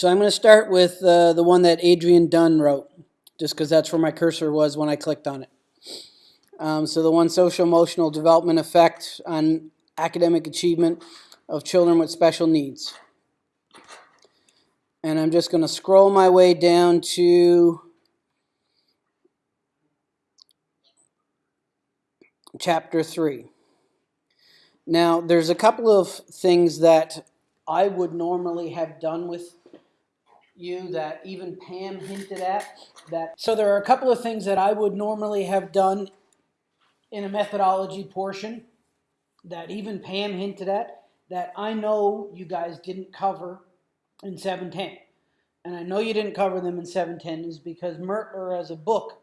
So I'm going to start with uh, the one that Adrian Dunn wrote, just because that's where my cursor was when I clicked on it. Um, so the one social emotional development effect on academic achievement of children with special needs. And I'm just going to scroll my way down to chapter 3. Now, there's a couple of things that I would normally have done with you that even Pam hinted at. That So there are a couple of things that I would normally have done in a methodology portion that even Pam hinted at that I know you guys didn't cover in 710. And I know you didn't cover them in 710 is because Mertler as a book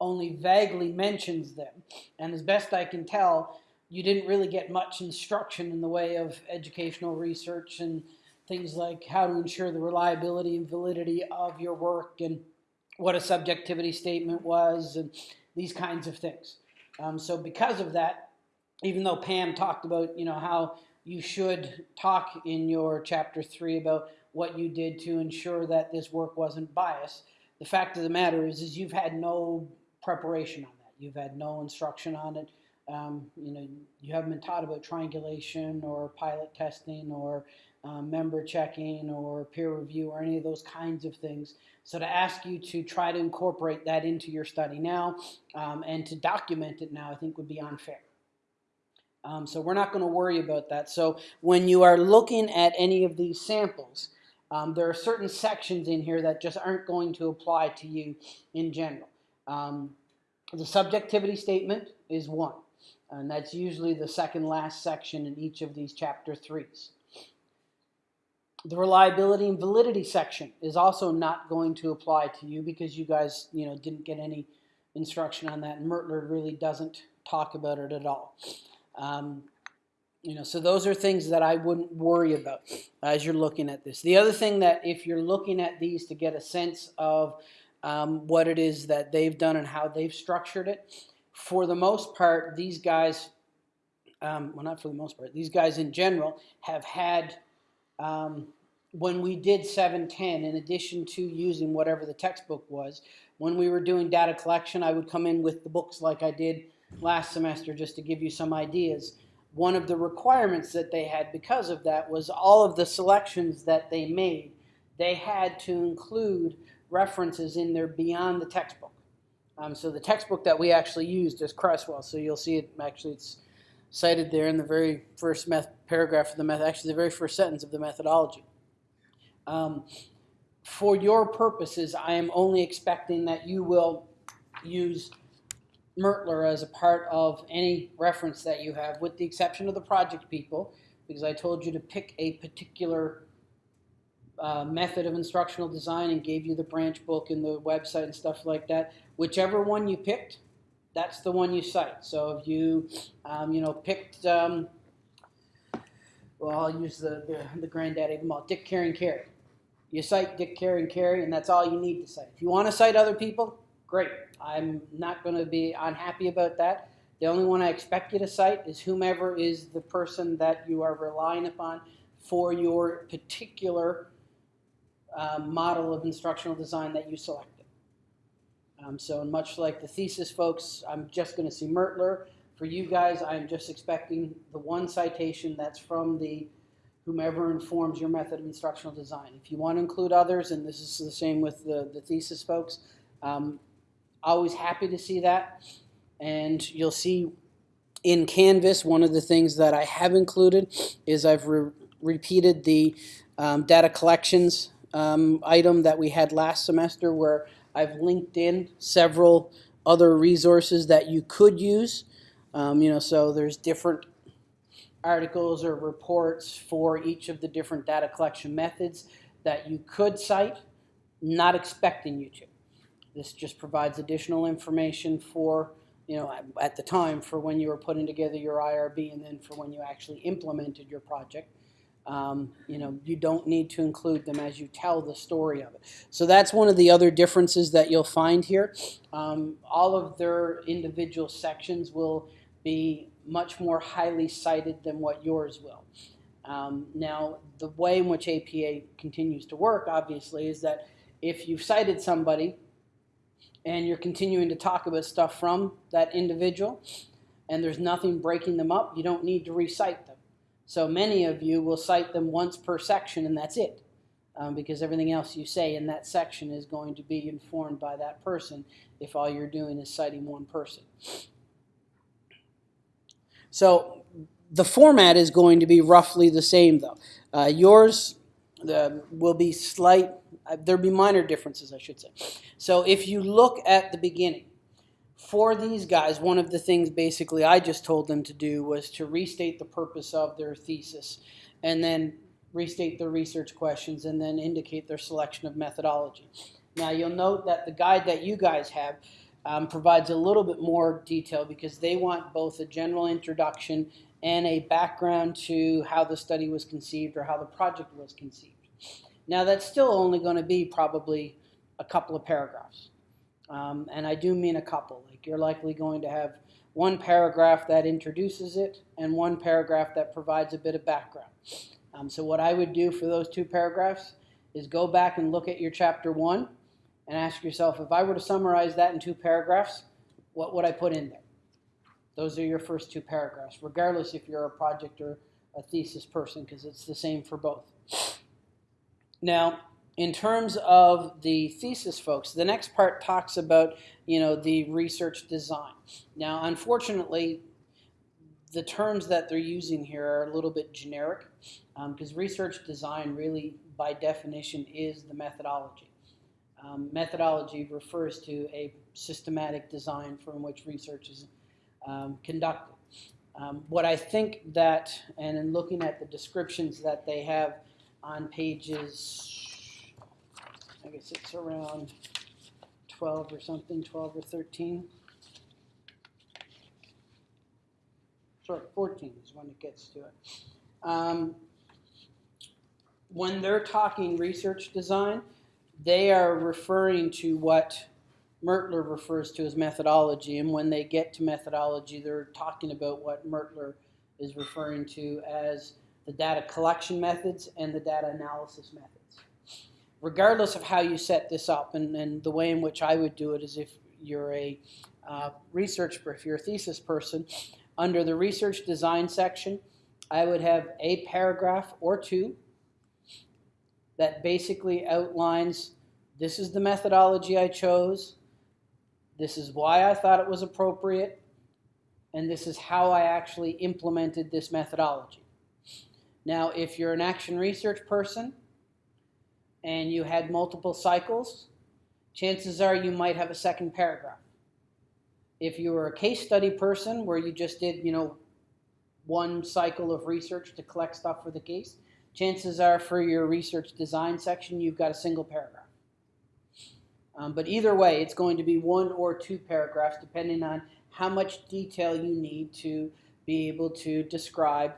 only vaguely mentions them. And as best I can tell, you didn't really get much instruction in the way of educational research and things like how to ensure the reliability and validity of your work and what a subjectivity statement was and these kinds of things. Um, so because of that, even though Pam talked about, you know, how you should talk in your chapter three about what you did to ensure that this work wasn't biased, the fact of the matter is, is you've had no preparation on that. You've had no instruction on it. Um, you know, you haven't been taught about triangulation or pilot testing or um, member checking or peer review or any of those kinds of things. So to ask you to try to incorporate that into your study now um, and to document it now, I think would be unfair. Um, so we're not going to worry about that. So when you are looking at any of these samples, um, there are certain sections in here that just aren't going to apply to you in general. Um, the subjectivity statement is one, and that's usually the second last section in each of these chapter threes. The reliability and validity section is also not going to apply to you because you guys, you know, didn't get any instruction on that. Mertler really doesn't talk about it at all. Um, you know, so those are things that I wouldn't worry about as you're looking at this. The other thing that if you're looking at these to get a sense of um, what it is that they've done and how they've structured it, for the most part, these guys, um, well, not for the most part, these guys in general have had um, when we did 710, in addition to using whatever the textbook was, when we were doing data collection, I would come in with the books like I did last semester just to give you some ideas. One of the requirements that they had because of that was all of the selections that they made, they had to include references in there beyond the textbook. Um, so the textbook that we actually used is Creswell. So you'll see it actually it's cited there in the very first paragraph of the method, actually the very first sentence of the methodology. Um, for your purposes, I am only expecting that you will use Mertler as a part of any reference that you have, with the exception of the project people, because I told you to pick a particular uh, method of instructional design and gave you the branch book and the website and stuff like that. Whichever one you picked, that's the one you cite. So if you, um, you know, picked, um, well, I'll use the, the, the granddaddy of them all, Dick, Carey, and Carey. You cite Dick, Carey, and Carey, and that's all you need to cite. If you want to cite other people, great. I'm not going to be unhappy about that. The only one I expect you to cite is whomever is the person that you are relying upon for your particular uh, model of instructional design that you selected. Um, so much like the thesis folks, I'm just going to see Mertler. For you guys, I'm just expecting the one citation that's from the whomever informs your method of instructional design. If you want to include others, and this is the same with the, the thesis folks, um, always happy to see that. And you'll see in Canvas, one of the things that I have included is I've re repeated the um, data collections um, item that we had last semester where I've linked in several other resources that you could use. Um, you know, so there's different articles or reports for each of the different data collection methods that you could cite, not expecting you to. This just provides additional information for, you know, at the time for when you were putting together your IRB and then for when you actually implemented your project. Um, you know, you don't need to include them as you tell the story of it. So that's one of the other differences that you'll find here. Um, all of their individual sections will be much more highly cited than what yours will. Um, now, the way in which APA continues to work, obviously, is that if you've cited somebody and you're continuing to talk about stuff from that individual and there's nothing breaking them up, you don't need to recite them. So many of you will cite them once per section and that's it. Um, because everything else you say in that section is going to be informed by that person if all you're doing is citing one person. So the format is going to be roughly the same though. Uh, yours uh, will be slight, uh, there'll be minor differences I should say. So if you look at the beginning, for these guys, one of the things basically I just told them to do was to restate the purpose of their thesis and then restate their research questions and then indicate their selection of methodology. Now you'll note that the guide that you guys have um, provides a little bit more detail because they want both a general introduction and a background to how the study was conceived or how the project was conceived. Now that's still only going to be probably a couple of paragraphs. Um, and I do mean a couple. Like you're likely going to have one paragraph that introduces it and one paragraph that provides a bit of background. Um, so what I would do for those two paragraphs is go back and look at your chapter one and ask yourself, if I were to summarize that in two paragraphs, what would I put in there? Those are your first two paragraphs, regardless if you're a project or a thesis person, because it's the same for both. Now, in terms of the thesis folks, the next part talks about, you know, the research design. Now, unfortunately, the terms that they're using here are a little bit generic because um, research design really, by definition, is the methodology. Um, methodology refers to a systematic design from which research is um, conducted. Um, what I think that, and in looking at the descriptions that they have on pages, I guess it's around 12 or something, 12 or 13. Sorry, 14 is when it gets to it. Um, when they're talking research design, they are referring to what Mertler refers to as methodology. And when they get to methodology, they're talking about what Mertler is referring to as the data collection methods and the data analysis methods. Regardless of how you set this up, and, and the way in which I would do it is if you're a uh, research, if you're a thesis person, under the research design section, I would have a paragraph or two that basically outlines this is the methodology I chose, this is why I thought it was appropriate, and this is how I actually implemented this methodology. Now, if you're an action research person and you had multiple cycles, chances are you might have a second paragraph. If you were a case study person where you just did, you know, one cycle of research to collect stuff for the case, chances are for your research design section, you've got a single paragraph. Um, but either way, it's going to be one or two paragraphs depending on how much detail you need to be able to describe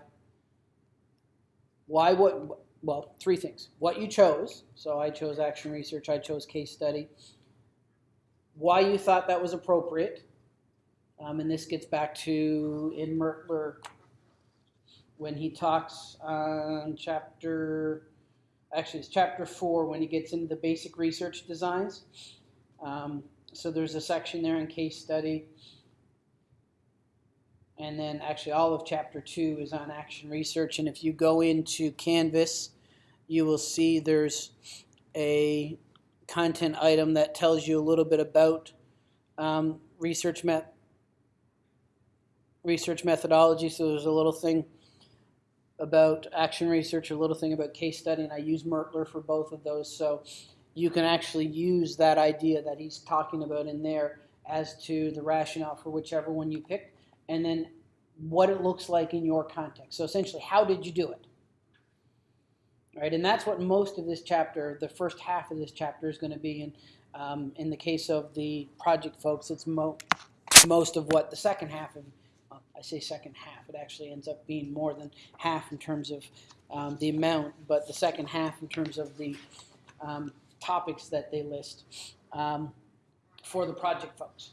why what well three things what you chose so i chose action research i chose case study why you thought that was appropriate um, and this gets back to in mertler when he talks on chapter actually it's chapter four when he gets into the basic research designs. Um, so there's a section there in case study. And then actually all of chapter two is on action research. And if you go into Canvas, you will see there's a content item that tells you a little bit about um, research met research methodology. So there's a little thing about action research, a little thing about case study, and I use Mertler for both of those. So you can actually use that idea that he's talking about in there as to the rationale for whichever one you pick, and then what it looks like in your context. So essentially, how did you do it? Right, and that's what most of this chapter, the first half of this chapter, is going to be. And um, in the case of the project folks, it's mo most of what the second half of I say second half, it actually ends up being more than half in terms of um, the amount, but the second half in terms of the um, topics that they list um, for the project folks.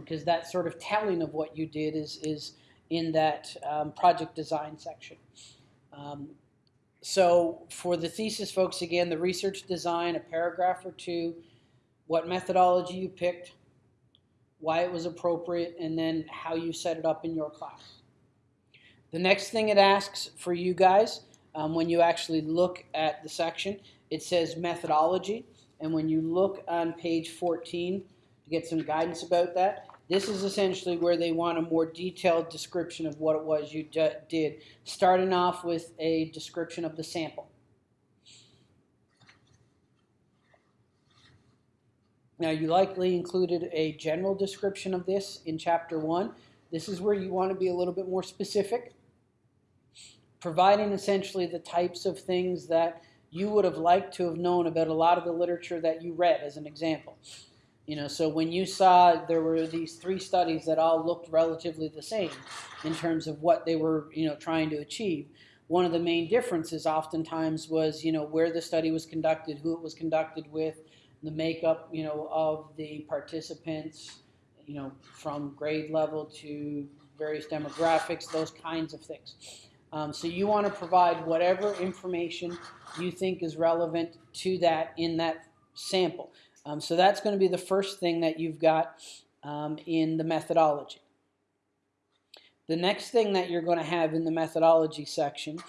Because um, that sort of telling of what you did is, is in that um, project design section. Um, so for the thesis folks, again, the research design, a paragraph or two, what methodology you picked, why it was appropriate, and then how you set it up in your class. The next thing it asks for you guys, um, when you actually look at the section, it says methodology. And when you look on page 14 to get some guidance about that, this is essentially where they want a more detailed description of what it was you did, starting off with a description of the sample. Now, you likely included a general description of this in chapter one. This is where you want to be a little bit more specific, providing essentially the types of things that you would have liked to have known about a lot of the literature that you read, as an example. You know, so when you saw there were these three studies that all looked relatively the same in terms of what they were, you know, trying to achieve, one of the main differences oftentimes was, you know, where the study was conducted, who it was conducted with, the makeup, you know, of the participants, you know, from grade level to various demographics, those kinds of things. Um, so you want to provide whatever information you think is relevant to that in that sample. Um, so that's going to be the first thing that you've got um, in the methodology. The next thing that you're going to have in the methodology section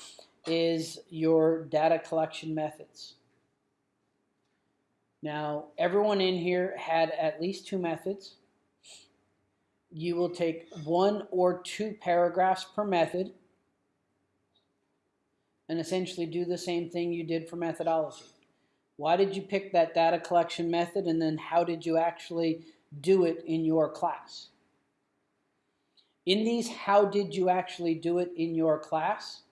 is your data collection methods. Now, everyone in here had at least two methods. You will take one or two paragraphs per method and essentially do the same thing you did for methodology. Why did you pick that data collection method and then how did you actually do it in your class? In these, how did you actually do it in your class?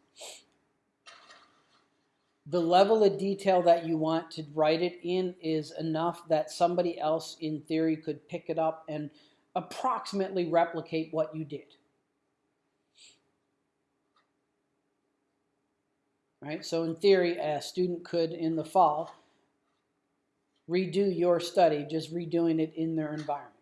The level of detail that you want to write it in is enough that somebody else in theory could pick it up and approximately replicate what you did. Right? So in theory, a student could, in the fall, redo your study, just redoing it in their environment.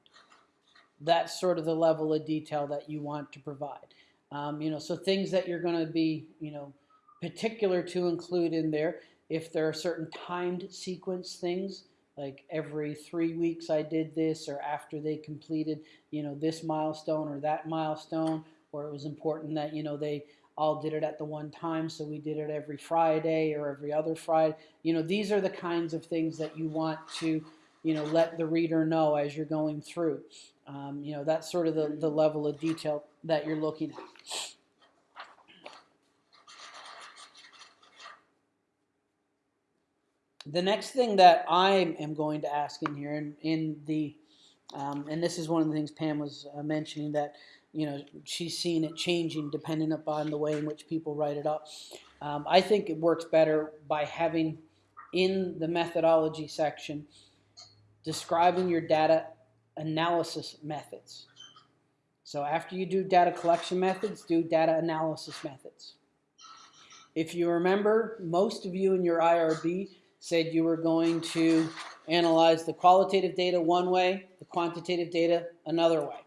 That's sort of the level of detail that you want to provide. Um, you know, so things that you're going to be, you know, particular to include in there. If there are certain timed sequence things, like every three weeks I did this, or after they completed, you know, this milestone or that milestone, or it was important that, you know, they all did it at the one time, so we did it every Friday or every other Friday. You know, these are the kinds of things that you want to, you know, let the reader know as you're going through. Um, you know, that's sort of the, the level of detail that you're looking at. The next thing that I am going to ask in here, in, in the, um, and this is one of the things Pam was uh, mentioning, that you know, she's seen it changing depending upon the way in which people write it up. Um, I think it works better by having in the methodology section describing your data analysis methods. So after you do data collection methods, do data analysis methods. If you remember, most of you in your IRB said you were going to analyze the qualitative data one way, the quantitative data another way.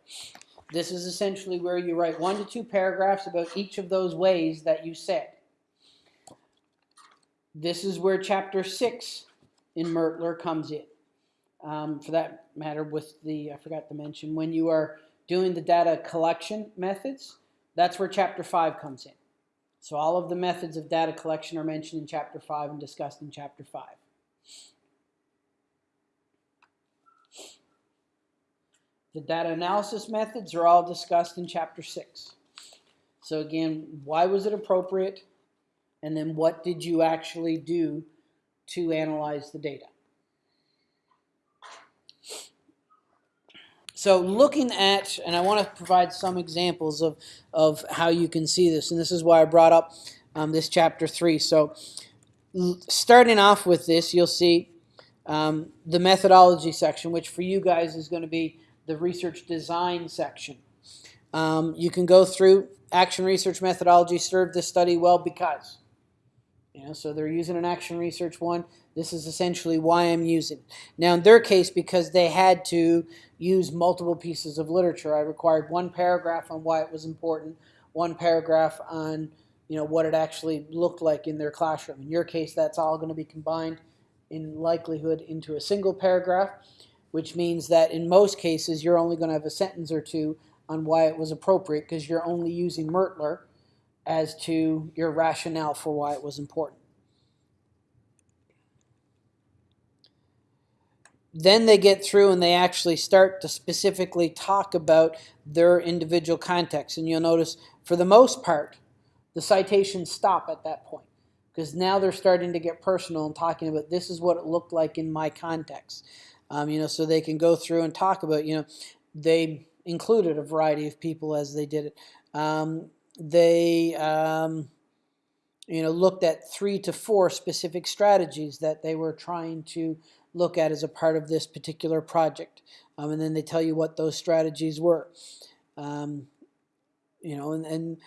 This is essentially where you write one to two paragraphs about each of those ways that you said. This is where chapter six in Mertler comes in. Um, for that matter, with the, I forgot to mention, when you are doing the data collection methods, that's where chapter five comes in. So all of the methods of data collection are mentioned in chapter five and discussed in chapter five. The data analysis methods are all discussed in chapter 6. So again, why was it appropriate? And then what did you actually do to analyze the data? So looking at, and I want to provide some examples of, of how you can see this, and this is why I brought up um, this chapter 3. So starting off with this, you'll see um, the methodology section, which for you guys is going to be the research design section. Um, you can go through action research methodology served this study well because. You know, so they're using an action research one. This is essentially why I'm using. Now, in their case, because they had to use multiple pieces of literature, I required one paragraph on why it was important, one paragraph on you know, what it actually looked like in their classroom. In your case, that's all going to be combined in likelihood into a single paragraph, which means that in most cases, you're only going to have a sentence or two on why it was appropriate because you're only using Mertler as to your rationale for why it was important. Then they get through and they actually start to specifically talk about their individual context. And you'll notice, for the most part, the citations stop at that point because now they're starting to get personal and talking about this is what it looked like in my context. Um, you know, so they can go through and talk about, you know, they included a variety of people as they did it. Um, they, um, you know, looked at three to four specific strategies that they were trying to look at as a part of this particular project. Um, and then they tell you what those strategies were. Um, you know, and, and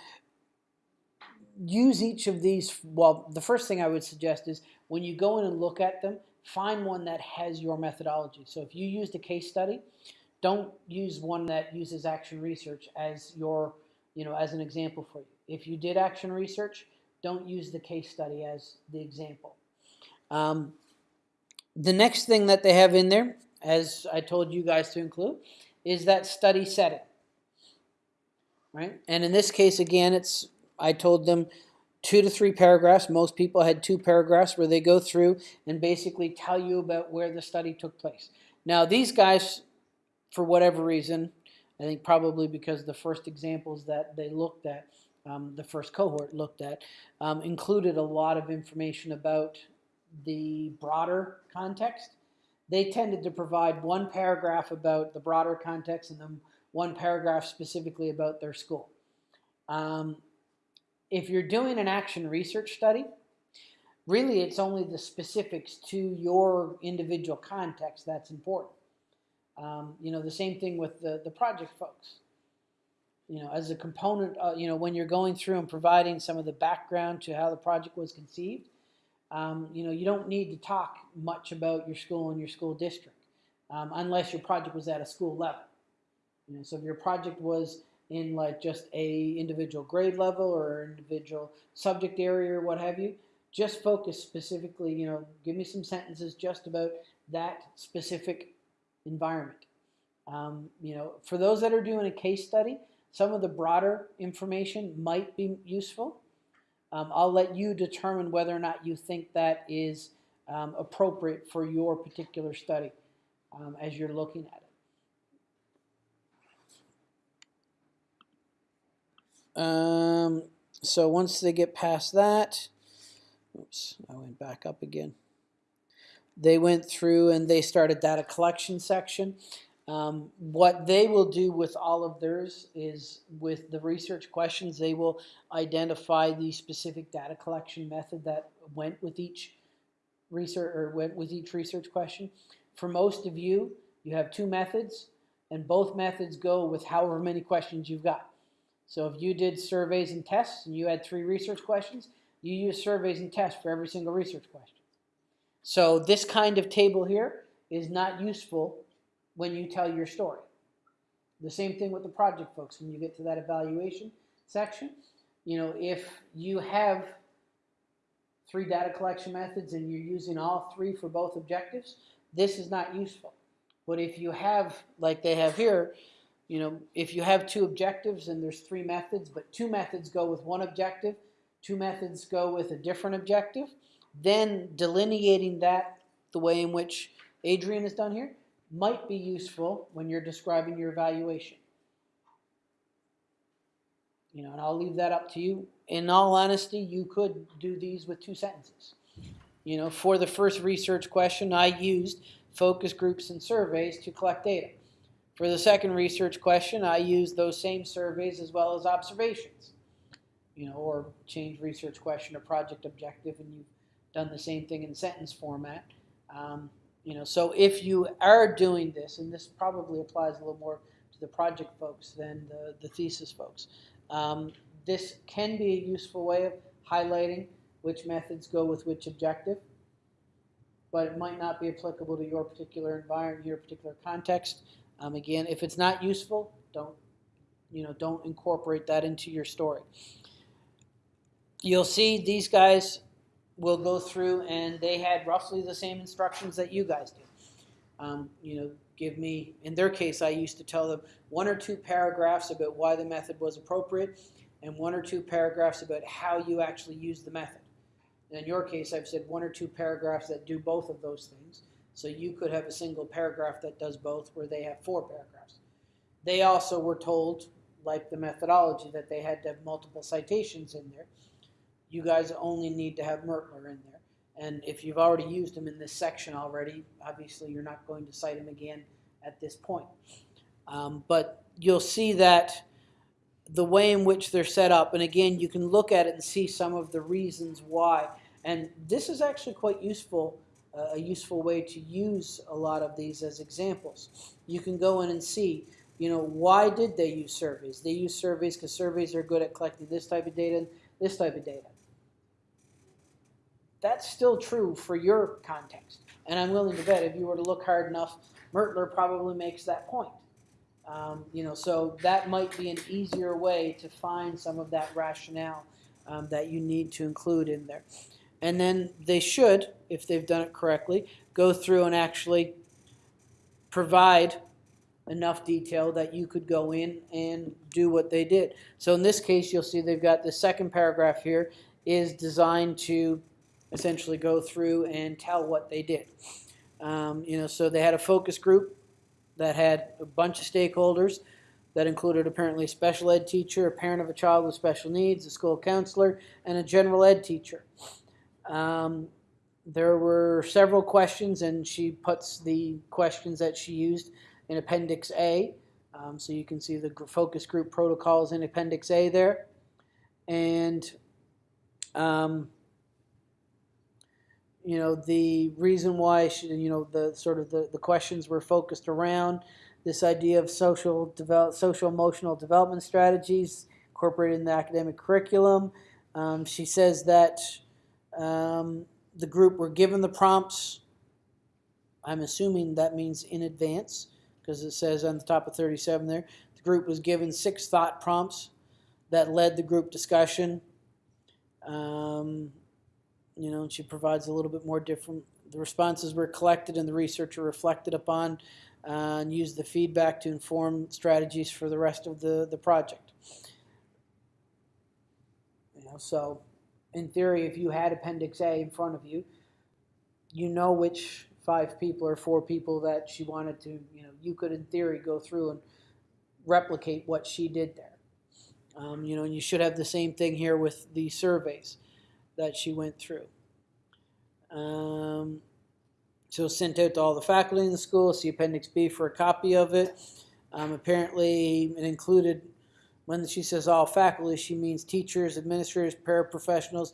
use each of these. Well, the first thing I would suggest is when you go in and look at them, find one that has your methodology. So if you used a case study, don't use one that uses action research as your, you know, as an example for you. If you did action research, don't use the case study as the example. Um, the next thing that they have in there, as I told you guys to include, is that study setting. Right? And in this case, again, it's I told them two to three paragraphs. Most people had two paragraphs where they go through and basically tell you about where the study took place. Now, these guys, for whatever reason, I think probably because the first examples that they looked at, um, the first cohort looked at, um, included a lot of information about the broader context. They tended to provide one paragraph about the broader context and then one paragraph specifically about their school. Um, if you're doing an action research study, really it's only the specifics to your individual context that's important. Um, you know, the same thing with the, the project folks. You know, as a component, uh, you know, when you're going through and providing some of the background to how the project was conceived, um, you know, you don't need to talk much about your school and your school district um, unless your project was at a school level. You know, so if your project was in like just a individual grade level or individual subject area or what have you, just focus specifically, you know, give me some sentences just about that specific environment. Um, you know, for those that are doing a case study, some of the broader information might be useful. Um, I'll let you determine whether or not you think that is um, appropriate for your particular study um, as you're looking at it. Um, so once they get past that, oops, I went back up again. They went through and they started data collection section. Um, what they will do with all of theirs is with the research questions, they will identify the specific data collection method that went with each research or went with each research question. For most of you, you have two methods and both methods go with however many questions you've got. So if you did surveys and tests and you had three research questions, you use surveys and tests for every single research question. So this kind of table here is not useful when you tell your story. The same thing with the project folks when you get to that evaluation section. You know, if you have three data collection methods and you're using all three for both objectives, this is not useful. But if you have, like they have here, you know, if you have two objectives and there's three methods, but two methods go with one objective, two methods go with a different objective, then delineating that the way in which Adrian has done here might be useful when you're describing your evaluation. You know, and I'll leave that up to you. In all honesty, you could do these with two sentences. You know, for the first research question, I used focus groups and surveys to collect data. For the second research question, I used those same surveys as well as observations. You know, or change research question or project objective, and you've done the same thing in sentence format. Um, you know, so if you are doing this, and this probably applies a little more to the project folks than the, the thesis folks, um, this can be a useful way of highlighting which methods go with which objective, but it might not be applicable to your particular environment, your particular context. Um, again, if it's not useful, don't you know, don't incorporate that into your story. you'll see these guys will go through and they had roughly the same instructions that you guys do. Um, you know, give me, in their case, I used to tell them one or two paragraphs about why the method was appropriate and one or two paragraphs about how you actually use the method. And in your case, I've said one or two paragraphs that do both of those things. So you could have a single paragraph that does both where they have four paragraphs. They also were told, like the methodology, that they had to have multiple citations in there. You guys only need to have Mertler in there. And if you've already used them in this section already, obviously you're not going to cite them again at this point. Um, but you'll see that the way in which they're set up, and again, you can look at it and see some of the reasons why. And this is actually quite useful, a useful way to use a lot of these as examples. You can go in and see, you know, why did they use surveys? They use surveys because surveys are good at collecting this type of data and this type of data that's still true for your context. And I'm willing to bet if you were to look hard enough, Mertler probably makes that point. Um, you know, so that might be an easier way to find some of that rationale um, that you need to include in there. And then they should, if they've done it correctly, go through and actually provide enough detail that you could go in and do what they did. So in this case, you'll see they've got the second paragraph here is designed to essentially go through and tell what they did. Um, you know, so they had a focus group that had a bunch of stakeholders that included apparently a special ed teacher, a parent of a child with special needs, a school counselor, and a general ed teacher. Um, there were several questions, and she puts the questions that she used in Appendix A. Um, so you can see the focus group protocols in Appendix A there. And um, you know the reason why she, you know the sort of the, the questions were focused around this idea of social develop social emotional development strategies incorporated in the academic curriculum. Um, she says that um, the group were given the prompts. I'm assuming that means in advance because it says on the top of 37 there. The group was given six thought prompts that led the group discussion. Um, you know, she provides a little bit more different. The responses were collected and the researcher reflected upon uh, and used the feedback to inform strategies for the rest of the, the project. You know, so in theory, if you had Appendix A in front of you, you know which five people or four people that she wanted to, you know, you could in theory go through and replicate what she did there. Um, you know, and you should have the same thing here with the surveys that she went through. Um, so sent out to all the faculty in the school. See Appendix B for a copy of it. Um, apparently, it included, when she says all faculty, she means teachers, administrators, paraprofessionals,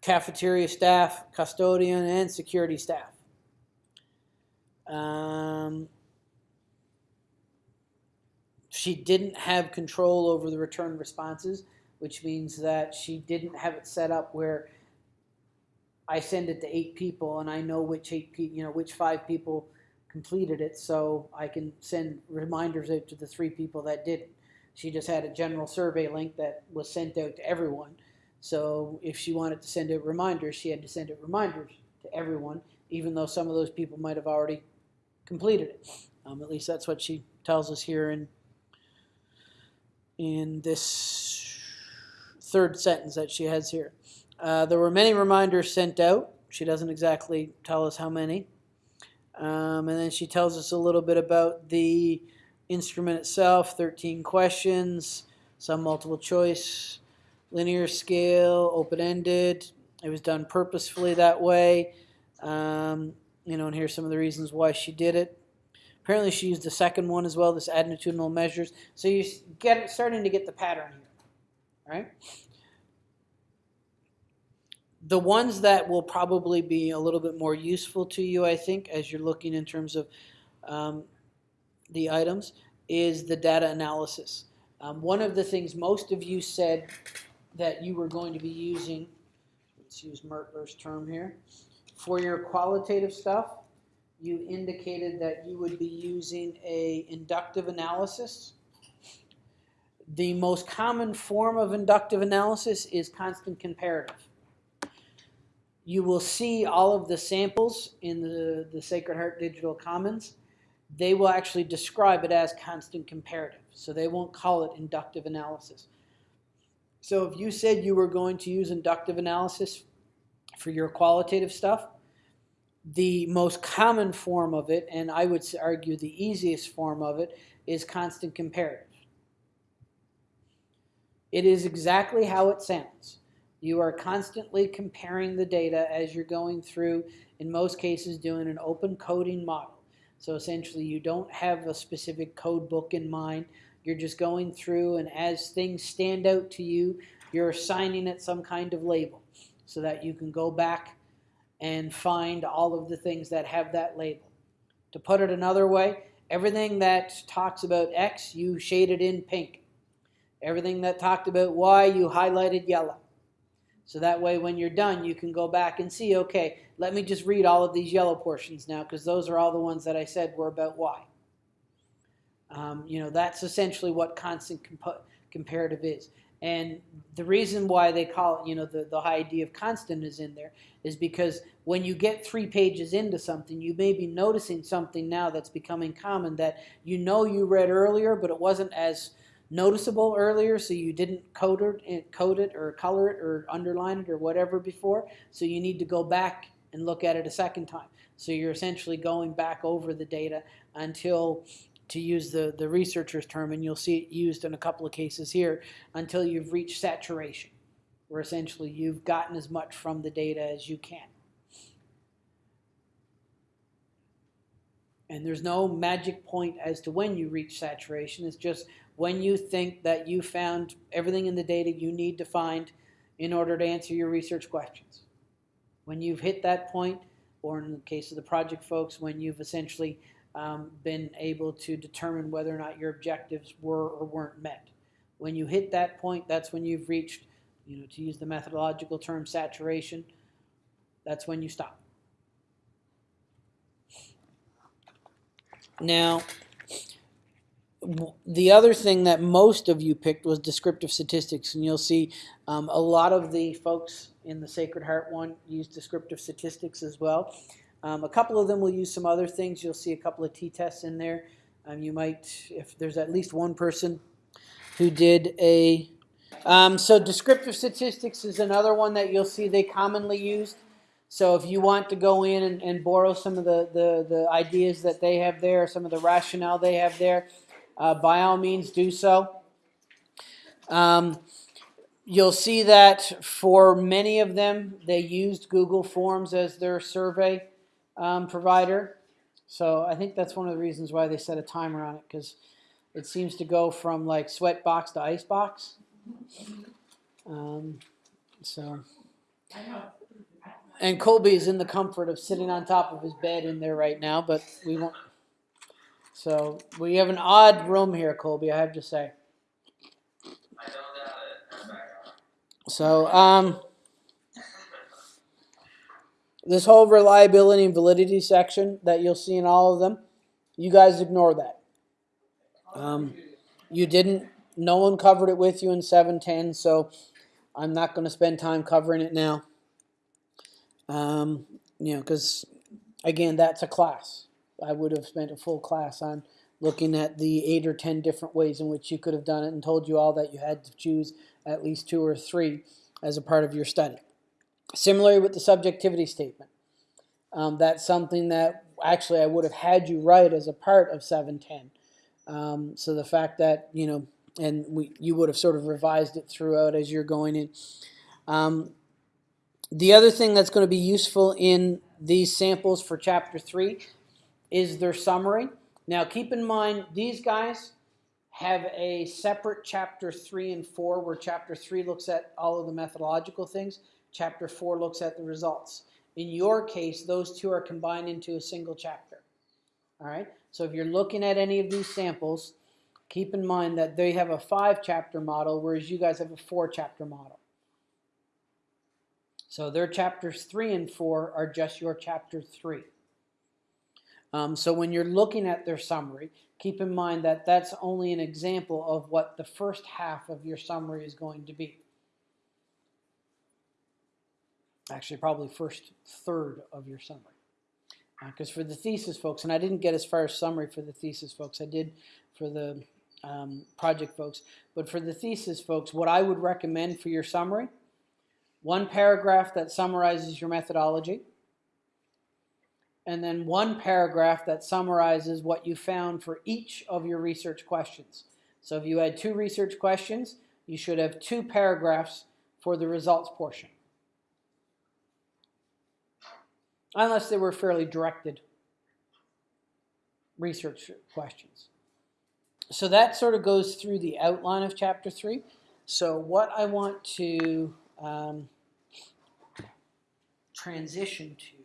cafeteria staff, custodian, and security staff. Um, she didn't have control over the return responses which means that she didn't have it set up where I send it to eight people and I know which eight pe- you know which five people completed it, so I can send reminders out to the three people that didn't. She just had a general survey link that was sent out to everyone. So if she wanted to send out reminders, she had to send out reminders to everyone, even though some of those people might have already completed it. Um, at least that's what she tells us here in in this third sentence that she has here. Uh, there were many reminders sent out. She doesn't exactly tell us how many. Um, and then she tells us a little bit about the instrument itself 13 questions, some multiple choice, linear scale, open ended. It was done purposefully that way. Um, you know, and here's some of the reasons why she did it. Apparently, she used the second one as well, this attitudinal measures. So you're get, starting to get the pattern here right? The ones that will probably be a little bit more useful to you, I think, as you're looking in terms of um, the items, is the data analysis. Um, one of the things most of you said that you were going to be using, let's use Mertler's term here, for your qualitative stuff, you indicated that you would be using a inductive analysis The most common form of inductive analysis is constant comparative. You will see all of the samples in the, the Sacred Heart Digital Commons. They will actually describe it as constant comparative, so they won't call it inductive analysis. So if you said you were going to use inductive analysis for your qualitative stuff, the most common form of it, and I would argue the easiest form of it, is constant comparative. It is exactly how it sounds. You are constantly comparing the data as you're going through, in most cases, doing an open coding model. So essentially, you don't have a specific code book in mind. You're just going through, and as things stand out to you, you're assigning it some kind of label so that you can go back and find all of the things that have that label. To put it another way, everything that talks about X, you shaded in pink. Everything that talked about Y, you highlighted yellow. So that way when you're done, you can go back and see, okay, let me just read all of these yellow portions now because those are all the ones that I said were about Y. Um, you know, that's essentially what constant comp comparative is. And the reason why they call it, you know, the, the idea of constant is in there is because when you get three pages into something, you may be noticing something now that's becoming common that you know you read earlier, but it wasn't as noticeable earlier, so you didn't code it, eh, code it or color it or underline it or whatever before. So you need to go back and look at it a second time. So you're essentially going back over the data until to use the, the researcher's term, and you'll see it used in a couple of cases here, until you've reached saturation, where essentially you've gotten as much from the data as you can. And there's no magic point as to when you reach saturation. It's just when you think that you found everything in the data you need to find in order to answer your research questions. When you've hit that point, or in the case of the project folks, when you've essentially um, been able to determine whether or not your objectives were or weren't met. When you hit that point, that's when you've reached, you know, to use the methodological term saturation, that's when you stop. Now, the other thing that most of you picked was descriptive statistics, and you'll see um, a lot of the folks in the Sacred Heart one use descriptive statistics as well. Um, a couple of them will use some other things. You'll see a couple of t-tests in there. Um, you might, if there's at least one person who did a, um, so descriptive statistics is another one that you'll see they commonly used. So if you want to go in and, and borrow some of the, the, the, ideas that they have there, some of the rationale they have there, uh, by all means do so. Um, you'll see that for many of them, they used Google Forms as their survey um, provider. So I think that's one of the reasons why they set a timer on it because it seems to go from like sweatbox to icebox. Um, so, and Colby is in the comfort of sitting on top of his bed in there right now, but we won't. So we have an odd room here, Colby. I have to say. So, um, this whole reliability and validity section that you'll see in all of them, you guys ignore that. Um, you didn't, no one covered it with you in 710, so I'm not going to spend time covering it now. Um, you know, because again, that's a class. I would have spent a full class on looking at the eight or ten different ways in which you could have done it and told you all that you had to choose at least two or three as a part of your study. Similarly with the subjectivity statement. Um, that's something that actually I would have had you write as a part of 710. Um, so the fact that, you know, and we, you would have sort of revised it throughout as you're going in. Um, the other thing that's going to be useful in these samples for chapter 3 is their summary. Now keep in mind, these guys have a separate chapter 3 and 4 where chapter 3 looks at all of the methodological things. Chapter 4 looks at the results. In your case, those two are combined into a single chapter. All right. So if you're looking at any of these samples, keep in mind that they have a five chapter model, whereas you guys have a four chapter model. So their chapters three and four are just your chapter three. Um, so when you're looking at their summary, keep in mind that that's only an example of what the first half of your summary is going to be. Actually, probably first third of your summary. Because uh, for the thesis folks, and I didn't get as far as summary for the thesis folks, I did for the um, project folks, but for the thesis folks, what I would recommend for your summary, one paragraph that summarizes your methodology, and then one paragraph that summarizes what you found for each of your research questions. So if you had two research questions, you should have two paragraphs for the results portion. Unless they were fairly directed research questions. So that sort of goes through the outline of chapter 3. So what I want to um, transition to